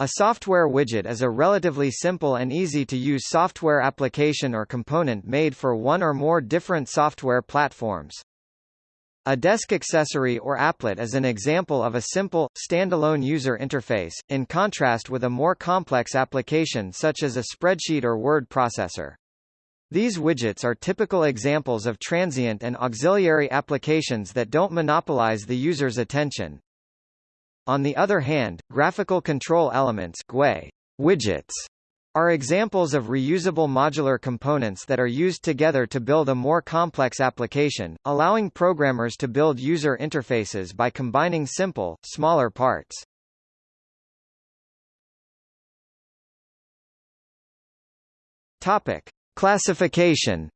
A software widget is a relatively simple and easy-to-use software application or component made for one or more different software platforms. A desk accessory or applet is an example of a simple, standalone user interface, in contrast with a more complex application such as a spreadsheet or word processor. These widgets are typical examples of transient and auxiliary applications that don't monopolize the user's attention. On the other hand, graphical control elements GUI widgets are examples of reusable modular components that are used together to build a more complex application, allowing programmers to build user interfaces by combining simple, smaller parts. Topic: Classification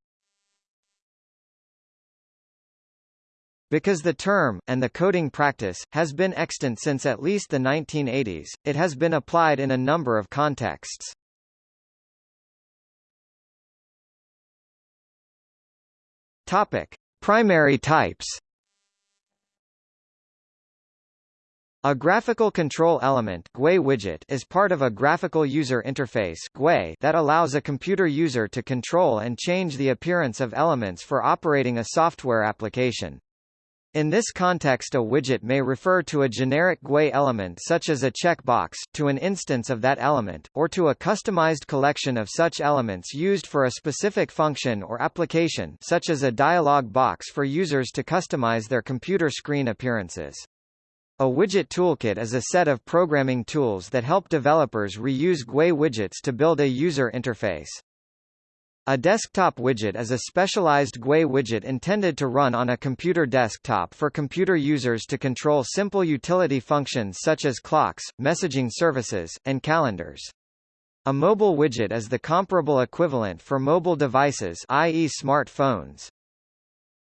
Because the term, and the coding practice, has been extant since at least the 1980s, it has been applied in a number of contexts. Topic: Primary types. A graphical control element GUI widget is part of a graphical user interface GUI that allows a computer user to control and change the appearance of elements for operating a software application. In this context a widget may refer to a generic GUI element such as a checkbox, to an instance of that element, or to a customized collection of such elements used for a specific function or application such as a dialog box for users to customize their computer screen appearances. A widget toolkit is a set of programming tools that help developers reuse GUI widgets to build a user interface. A desktop widget is a specialized GUI widget intended to run on a computer desktop for computer users to control simple utility functions such as clocks, messaging services, and calendars. A mobile widget is the comparable equivalent for mobile devices i.e. smartphones.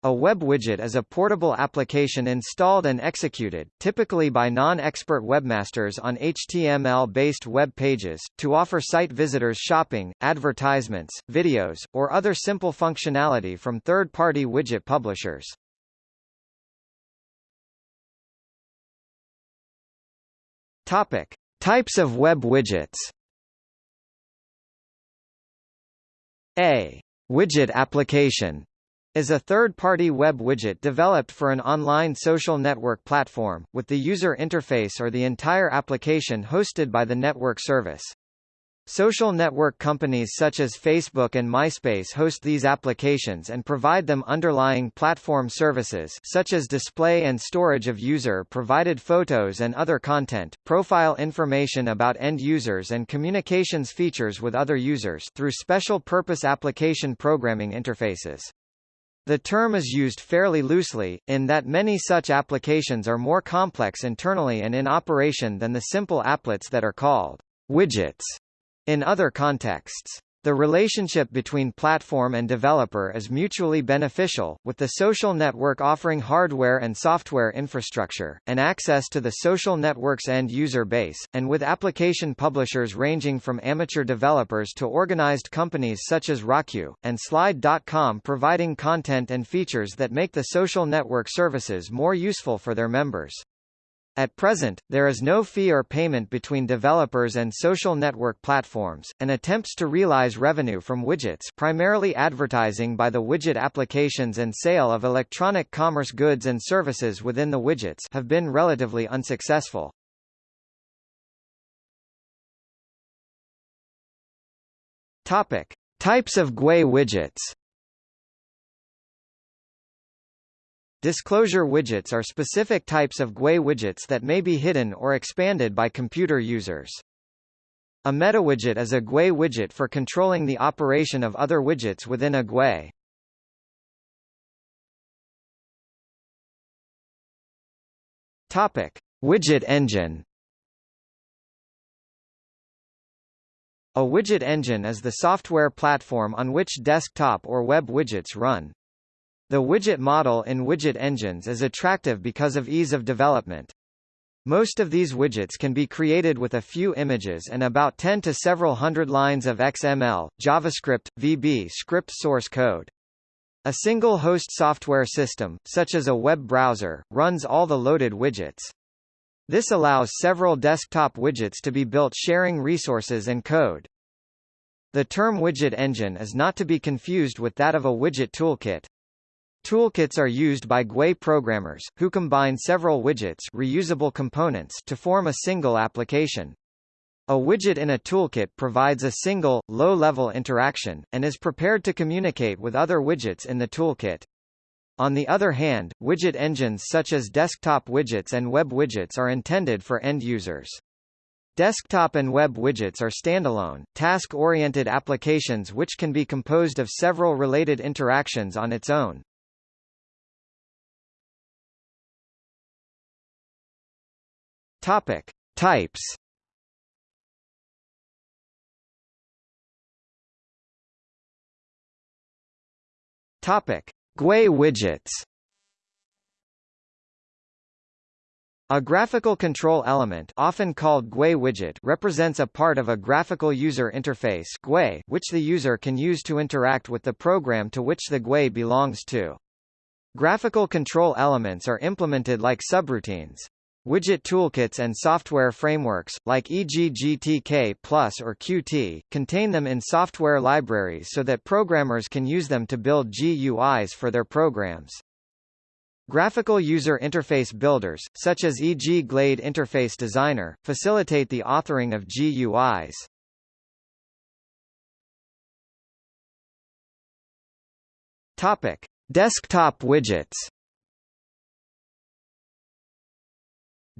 A web widget is a portable application installed and executed, typically by non-expert webmasters on HTML-based web pages, to offer site visitors shopping, advertisements, videos, or other simple functionality from third-party widget publishers. Topic: Types of web widgets. A widget application is a third-party web widget developed for an online social network platform, with the user interface or the entire application hosted by the network service. Social network companies such as Facebook and MySpace host these applications and provide them underlying platform services such as display and storage of user-provided photos and other content, profile information about end users and communications features with other users through special-purpose application programming interfaces. The term is used fairly loosely, in that many such applications are more complex internally and in operation than the simple applets that are called widgets in other contexts. The relationship between platform and developer is mutually beneficial, with the social network offering hardware and software infrastructure, and access to the social network's end-user base, and with application publishers ranging from amateur developers to organized companies such as Rockyou, and Slide.com providing content and features that make the social network services more useful for their members. At present, there is no fee or payment between developers and social network platforms, and attempts to realize revenue from widgets primarily advertising by the widget applications and sale of electronic commerce goods and services within the widgets have been relatively unsuccessful. Topic. Types of GUI widgets Disclosure widgets are specific types of GUI widgets that may be hidden or expanded by computer users. A metawidget is a GUI widget for controlling the operation of other widgets within a GUI. Topic: Widget engine. A widget engine is the software platform on which desktop or web widgets run. The widget model in widget engines is attractive because of ease of development. Most of these widgets can be created with a few images and about 10 to several hundred lines of XML, JavaScript, VB script source code. A single host software system, such as a web browser, runs all the loaded widgets. This allows several desktop widgets to be built sharing resources and code. The term widget engine is not to be confused with that of a widget toolkit. Toolkits are used by GUI programmers, who combine several widgets reusable components to form a single application. A widget in a toolkit provides a single, low-level interaction, and is prepared to communicate with other widgets in the toolkit. On the other hand, widget engines such as desktop widgets and web widgets are intended for end users. Desktop and web widgets are standalone, task-oriented applications which can be composed of several related interactions on its own. Topic: Types. Topic: GUI widgets. A graphical control element often called GUI widget represents a part of a graphical user interface GUI which the user can use to interact with the program to which the GUI belongs to. Graphical control elements are implemented like subroutines. Widget toolkits and software frameworks, like e.g. GTK Plus or Qt, contain them in software libraries so that programmers can use them to build GUIs for their programs. Graphical user interface builders, such as e.g. Glade Interface Designer, facilitate the authoring of GUIs. Topic: Desktop widgets.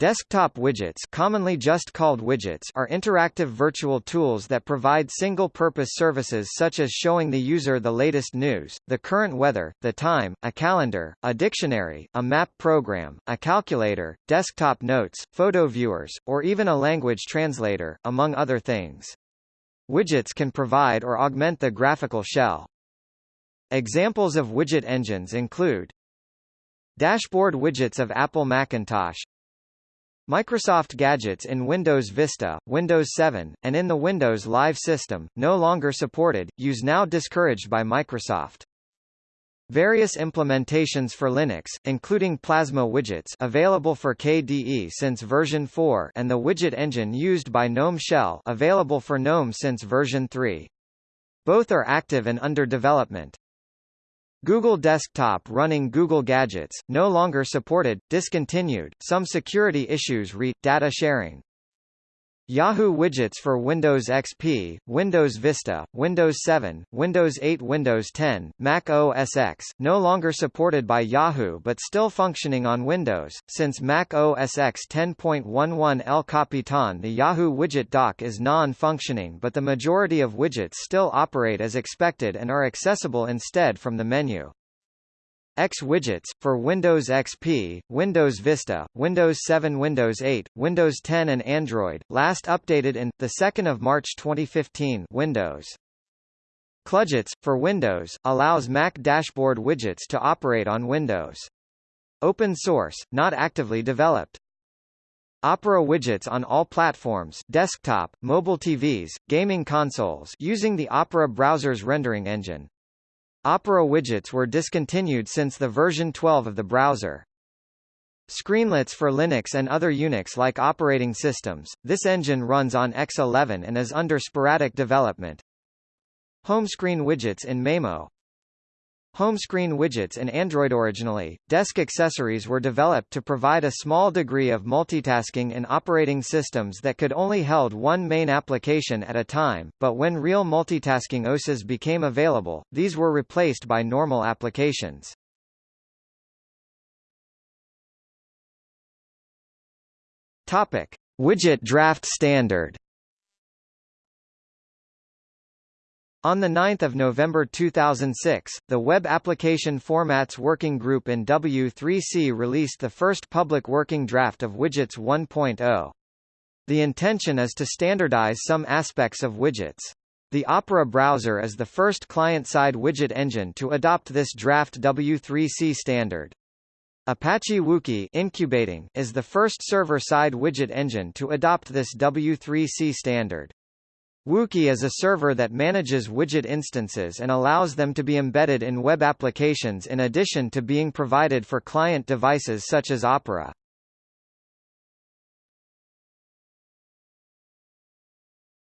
Desktop widgets commonly just called widgets are interactive virtual tools that provide single-purpose services such as showing the user the latest news, the current weather, the time, a calendar, a dictionary, a map program, a calculator, desktop notes, photo viewers, or even a language translator, among other things. Widgets can provide or augment the graphical shell. Examples of widget engines include Dashboard widgets of Apple Macintosh Microsoft gadgets in Windows Vista, Windows 7, and in the Windows Live system, no longer supported, use now discouraged by Microsoft. Various implementations for Linux, including Plasma widgets available for KDE since version 4 and the widget engine used by GNOME Shell available for GNOME since version 3. Both are active and under development. Google Desktop running Google Gadgets, no longer supported, discontinued, some security issues re, data sharing. Yahoo widgets for Windows XP, Windows Vista, Windows 7, Windows 8 Windows 10, Mac OS X, no longer supported by Yahoo but still functioning on Windows. Since Mac OS X 10.11 El Capitan the Yahoo widget dock is non-functioning but the majority of widgets still operate as expected and are accessible instead from the menu. X widgets, for Windows XP, Windows Vista, Windows 7 Windows 8, Windows 10 and Android, last updated in, 2 March 2015 Windows. Kludgets, for Windows, allows Mac dashboard widgets to operate on Windows. Open source, not actively developed. Opera widgets on all platforms desktop, mobile TVs, gaming consoles using the Opera browser's rendering engine. Opera widgets were discontinued since the version 12 of the browser. Screenlets for Linux and other Unix-like operating systems, this engine runs on X11 and is under sporadic development. Homescreen widgets in Maemo Home screen widgets in Android originally, desk accessories were developed to provide a small degree of multitasking in operating systems that could only held one main application at a time, but when real multitasking OSes became available, these were replaced by normal applications. Topic: Widget Draft Standard On 9 November 2006, the Web Application Formats Working Group in W3C released the first public working draft of Widgets 1.0. The intention is to standardize some aspects of widgets. The Opera browser is the first client-side widget engine to adopt this draft W3C standard. Apache Wookie incubating is the first server-side widget engine to adopt this W3C standard. Wookie is a server that manages widget instances and allows them to be embedded in web applications in addition to being provided for client devices such as Opera.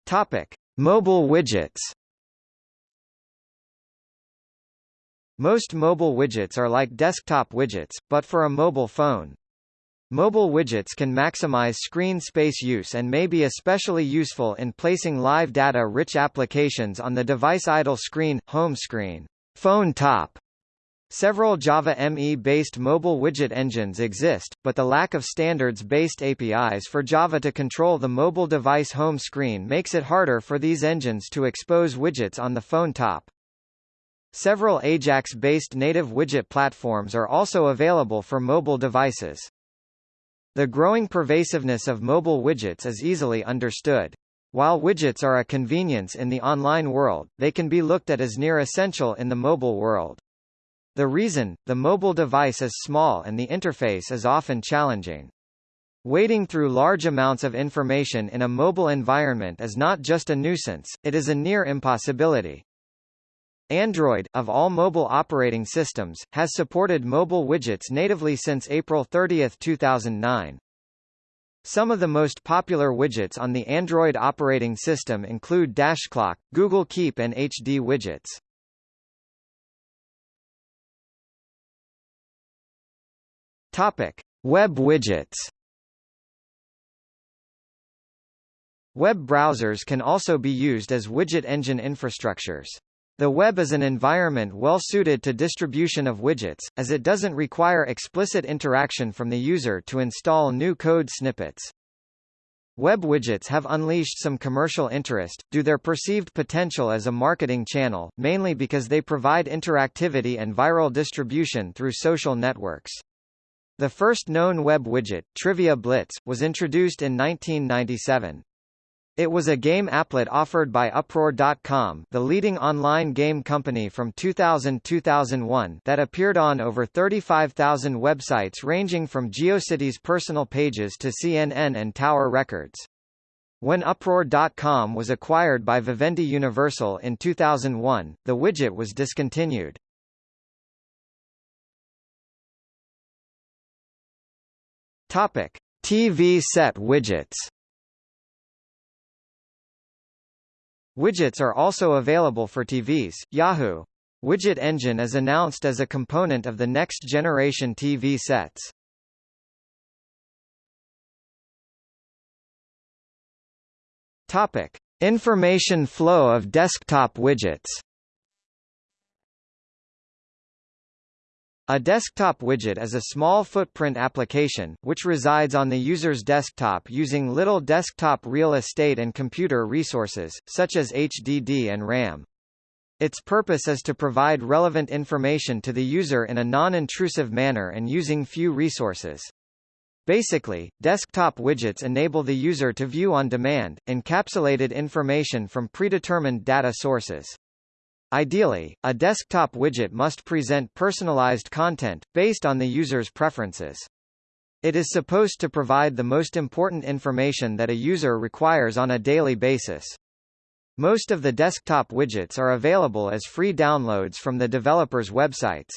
Topic: Mobile widgets. Most mobile widgets are like desktop widgets, but for a mobile phone. Mobile widgets can maximize screen space use and may be especially useful in placing live data-rich applications on the device idle screen, home screen, phone top. Several Java ME-based mobile widget engines exist, but the lack of standards-based APIs for Java to control the mobile device home screen makes it harder for these engines to expose widgets on the phone top. Several Ajax-based native widget platforms are also available for mobile devices. The growing pervasiveness of mobile widgets is easily understood. While widgets are a convenience in the online world, they can be looked at as near essential in the mobile world. The reason, the mobile device is small and the interface is often challenging. Wading through large amounts of information in a mobile environment is not just a nuisance, it is a near impossibility. Android, of all mobile operating systems, has supported mobile widgets natively since April 30, 2009. Some of the most popular widgets on the Android operating system include DashClock, Google Keep and HD widgets. Topic: Web widgets. Web browsers can also be used as widget engine infrastructures. The web is an environment well suited to distribution of widgets, as it doesn't require explicit interaction from the user to install new code snippets. Web widgets have unleashed some commercial interest, due their perceived potential as a marketing channel, mainly because they provide interactivity and viral distribution through social networks. The first known web widget, Trivia Blitz, was introduced in 1997. It was a game applet offered by Uproar.com the leading online game company from 2000-2001 that appeared on over 35,000 websites ranging from GeoCities personal pages to CNN and Tower Records. When Uproar.com was acquired by Vivendi Universal in 2001, the widget was discontinued. TV set widgets. Widgets are also available for TVs. Yahoo! Widget Engine is announced as a component of the next generation TV sets. Topic: Information flow of desktop widgets. A desktop widget is a small footprint application, which resides on the user's desktop using little desktop real estate and computer resources, such as HDD and RAM. Its purpose is to provide relevant information to the user in a non-intrusive manner and using few resources. Basically, desktop widgets enable the user to view on demand, encapsulated information from predetermined data sources. Ideally, a desktop widget must present personalized content, based on the user's preferences. It is supposed to provide the most important information that a user requires on a daily basis. Most of the desktop widgets are available as free downloads from the developers' websites.